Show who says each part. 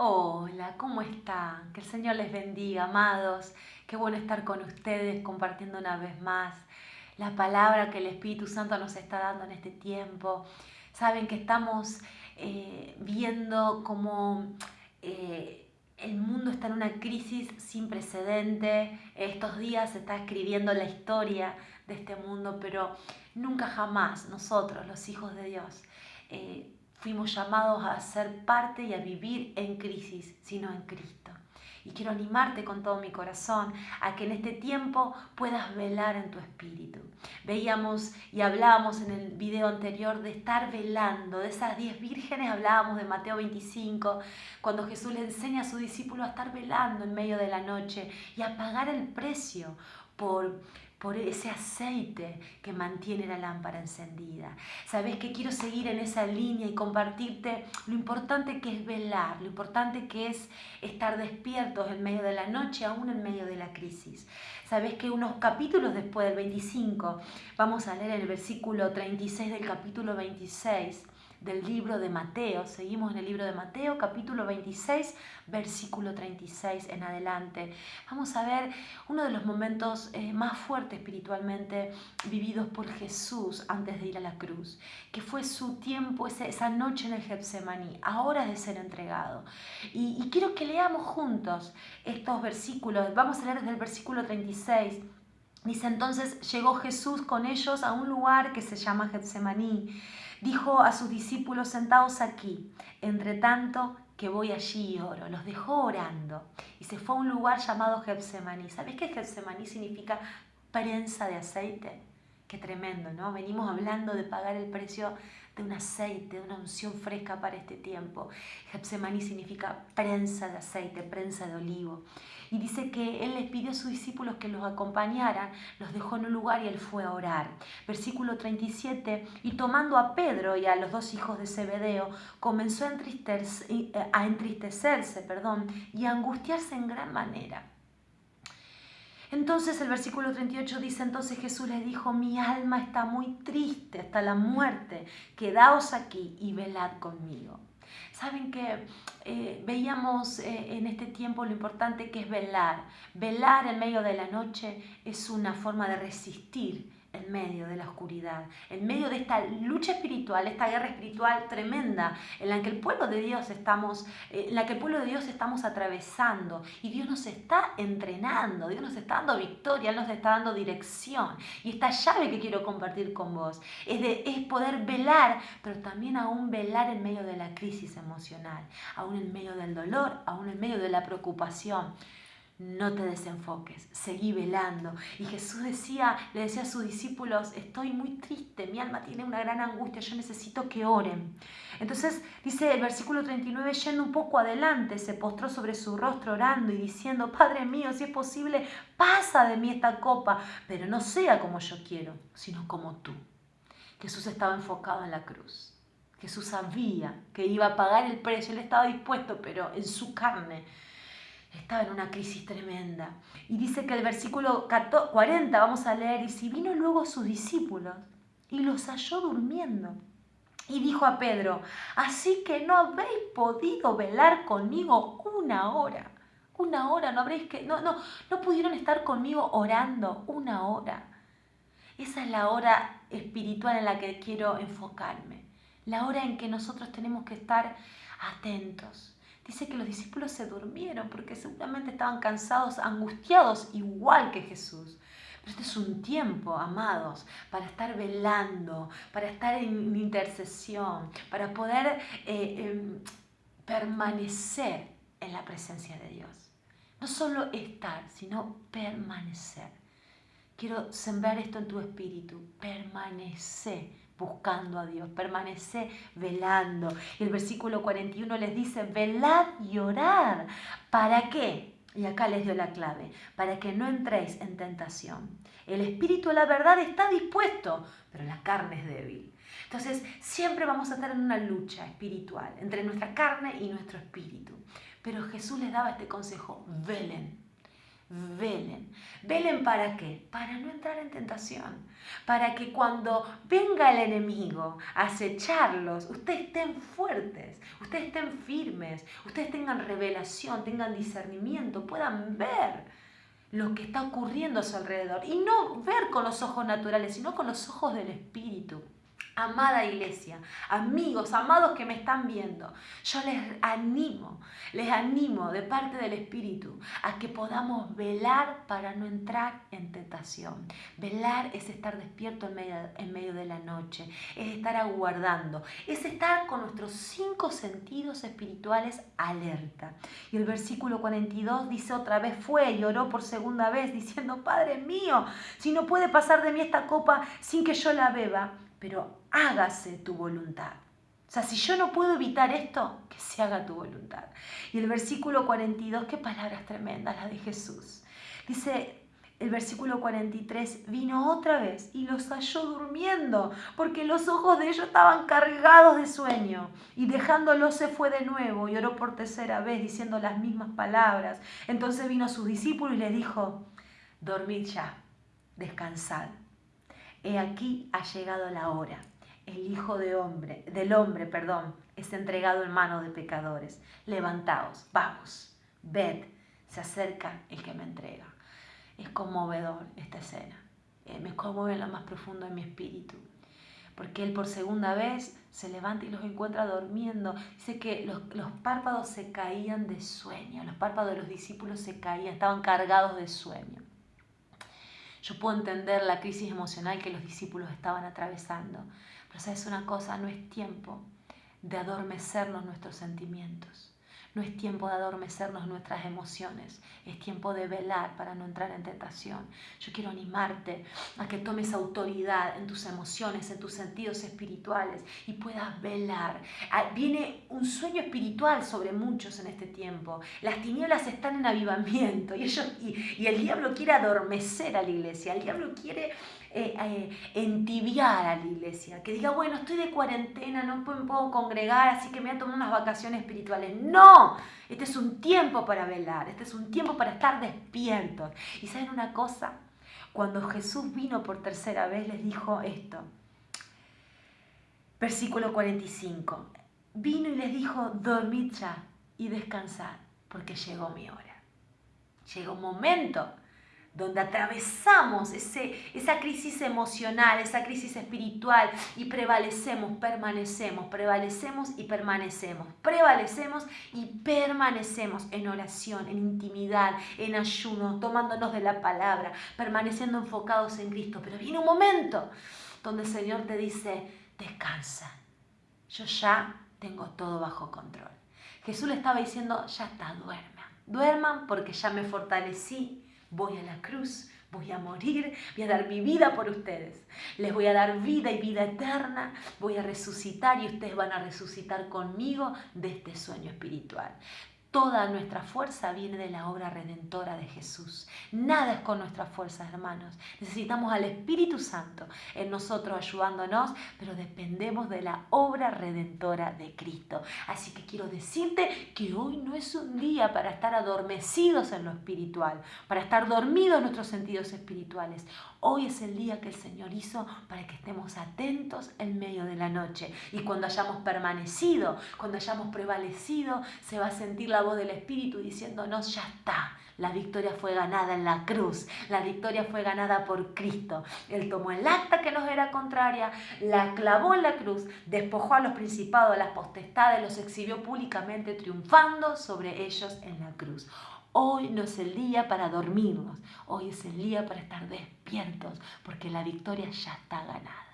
Speaker 1: Hola, ¿cómo están? Que el Señor les bendiga, amados. Qué bueno estar con ustedes compartiendo una vez más la palabra que el Espíritu Santo nos está dando en este tiempo. Saben que estamos eh, viendo cómo eh, el mundo está en una crisis sin precedente. Estos días se está escribiendo la historia de este mundo, pero nunca jamás nosotros, los hijos de Dios, eh, fuimos llamados a ser parte y a vivir en crisis, sino en Cristo. Y quiero animarte con todo mi corazón a que en este tiempo puedas velar en tu espíritu. Veíamos y hablábamos en el video anterior de estar velando, de esas diez vírgenes, hablábamos de Mateo 25, cuando Jesús le enseña a su discípulo a estar velando en medio de la noche y a pagar el precio por por ese aceite que mantiene la lámpara encendida. Sabes que quiero seguir en esa línea y compartirte lo importante que es velar, lo importante que es estar despiertos en medio de la noche, aún en medio de la crisis. Sabes que unos capítulos después del 25, vamos a leer el versículo 36 del capítulo 26 del libro de Mateo. Seguimos en el libro de Mateo, capítulo 26, versículo 36 en adelante. Vamos a ver uno de los momentos eh, más fuertes espiritualmente vividos por Jesús antes de ir a la cruz, que fue su tiempo, esa, noche en el Getsemaní, a horas de ser entregado. Y, y quiero que leamos juntos estos versículos. Vamos a leer desde el versículo 36. Dice entonces, llegó Jesús con ellos a un lugar que se llama Getsemaní Dijo a sus discípulos, sentados aquí, entre tanto que voy allí y oro. Los dejó orando y se fue a un lugar llamado Getsemaní. ¿Sabés qué Getsemaní significa prensa de aceite? Qué tremendo, ¿no? Venimos hablando de pagar el precio de un aceite, de una unción fresca para este tiempo. Getsemaní significa prensa de aceite, prensa de olivo. Y dice que él les pidió a sus discípulos que los acompañaran, los dejó en un lugar y él fue a orar. Versículo 37, y tomando a Pedro y a los dos hijos de Zebedeo, comenzó a, entristecerse, a entristecerse perdón, y a angustiarse en gran manera. Entonces el versículo 38 dice, entonces Jesús les dijo, mi alma está muy triste hasta la muerte, quedaos aquí y velad conmigo. Saben que eh, veíamos eh, en este tiempo lo importante que es velar. Velar en medio de la noche es una forma de resistir en medio de la oscuridad, en medio de esta lucha espiritual, esta guerra espiritual tremenda en la que el pueblo de Dios estamos, eh, en la que el pueblo de Dios estamos atravesando y Dios nos está entrenando, Dios nos está dando victoria, nos está dando dirección. Y esta llave que quiero compartir con vos es, de, es poder velar, pero también aún velar en medio de la crisis emocional, aún en medio del dolor, aún en medio de la preocupación no te desenfoques, seguí velando. Y Jesús decía, le decía a sus discípulos, estoy muy triste, mi alma tiene una gran angustia, yo necesito que oren. Entonces dice el versículo 39, yendo un poco adelante, se postró sobre su rostro orando y diciendo, Padre mío, si es posible, pasa de mí esta copa, pero no sea como yo quiero, sino como tú. Jesús estaba enfocado en la cruz. Jesús sabía que iba a pagar el precio, él estaba dispuesto, pero en su carne estaba en una crisis tremenda. Y dice que el versículo 40, vamos a leer, y si vino luego sus discípulos y los halló durmiendo. Y dijo a Pedro, así que no habéis podido velar conmigo una hora. Una hora, no habréis que, no, no, no pudieron estar conmigo orando una hora. Esa es la hora espiritual en la que quiero enfocarme. La hora en que nosotros tenemos que estar atentos, dice que los discípulos se durmieron porque seguramente estaban cansados, angustiados, igual que Jesús. Pero este es un tiempo, amados, para estar velando, para estar en intercesión, para poder eh, em, permanecer en la presencia de Dios. No solo estar, sino permanecer. Quiero sembrar esto en tu espíritu. Permanece buscando a Dios, permanece velando. Y el versículo 41 les dice, velad y orad. ¿Para qué? Y acá les dio la clave, para que no entréis en tentación. El espíritu la verdad está dispuesto, pero la carne es débil. Entonces, siempre vamos a estar en una lucha espiritual entre nuestra carne y nuestro espíritu. Pero Jesús les daba este consejo, velen, velen. ¿Velen para qué? Para no entrar en tentación. Para que cuando venga el enemigo a acecharlos, ustedes estén fuertes, ustedes estén firmes, ustedes tengan revelación, tengan discernimiento, puedan ver lo que está ocurriendo a su alrededor. Y no ver con los ojos naturales, sino con los ojos del Espíritu. Amada iglesia, amigos, amados que me están viendo, yo les animo, les animo de parte del Espíritu a que podamos velar para no entrar en tentación. Velar es estar despierto en medio, de la noche, es estar aguardando, es estar con nuestros cinco sentidos espirituales alerta. Y el versículo 42 dice otra vez fue y oró por segunda vez diciendo, Padre mío, si no puede pasar de mí esta copa sin que yo la beba, pero hágase tu voluntad. O sea, si yo no puedo evitar esto, que se haga tu voluntad. Y el versículo 42, qué palabras tremendas las de Jesús. Dice el versículo 43, vino otra vez y los halló durmiendo, porque los ojos de ellos estaban cargados de sueño. Y dejándolo se fue de nuevo y oró por tercera vez diciendo las mismas palabras. Entonces vino a sus discípulos y les dijo, dormid ya, descansad He aquí ha llegado la hora. El Hijo de hombre, del hombre, perdón, es entregado en manos de pecadores. Levantaos, vamos, ved, se acerca el que me entrega. Es conmovedor esta escena. Eh, me conmueve en lo más profundo de mi espíritu. Porque él por segunda vez se levanta y los encuentra durmiendo. Dice que los, los párpados se caían de sueño, los párpados de los discípulos se caían, estaban cargados de sueño. Yo puedo entender la crisis emocional que los discípulos estaban atravesando, pero sabes una cosa, no es tiempo de adormecernos nuestros sentimientos. No es tiempo de adormecernos nuestras emociones, es tiempo de velar para no entrar en tentación. Yo quiero animarte a que tomes autoridad en tus emociones, en tus sentidos espirituales y puedas velar. Ah, viene un sueño espiritual sobre muchos en este tiempo. Las tinieblas están en avivamiento y, y el diablo quiere adormecer a la iglesia, el diablo quiere eh, eh, entibiar a la iglesia, que diga, bueno, estoy de cuarentena, no me puedo congregar, así que me voy a tomar unas vacaciones espirituales. No, este es un tiempo para velar, este es un tiempo para estar despiertos. Y saben una cosa, cuando Jesús vino por tercera vez les dijo esto, versículo 45, vino y les dijo, dormid ya y descansad, porque llegó mi hora. Llegó un momento donde atravesamos ese, esa crisis emocional, esa crisis espiritual y prevalecemos, permanecemos, prevalecemos y permanecemos, prevalecemos y permanecemos en oración, en intimidad, en ayuno, tomándonos de la palabra, permaneciendo enfocados en Cristo. Pero viene un momento donde el Señor te dice, descansa, yo ya tengo todo bajo control. Jesús le estaba diciendo, ya está, duerman, duerman porque ya me fortalecí voy a la cruz, voy a morir, voy a dar mi vida por ustedes. Les voy a dar vida y vida eterna, voy a resucitar y ustedes van a resucitar conmigo de este sueño espiritual. Toda nuestra fuerza viene de la obra redentora de Jesús. Nada es con nuestras fuerzas, hermanos. Necesitamos al Espíritu Santo en nosotros ayudándonos, pero dependemos de la obra redentora de Cristo. Así que quiero decirte que hoy no es un día para estar adormecidos en lo espiritual, para estar dormidos en nuestros sentidos espirituales. Hoy es el día que el Señor hizo para que estemos atentos en medio de la noche. Y cuando hayamos permanecido, cuando hayamos prevalecido, se va a sentir la del Espíritu diciéndonos, ya está. La victoria fue ganada en la cruz, la victoria fue ganada por Cristo. Él tomó el acta que nos era contraria, la clavó en la cruz, despojó a los principados, las potestades, los exhibió públicamente, triunfando sobre ellos en la cruz. Hoy no es el día para dormirnos, hoy es el día para estar despiertos, porque la victoria ya está ganada.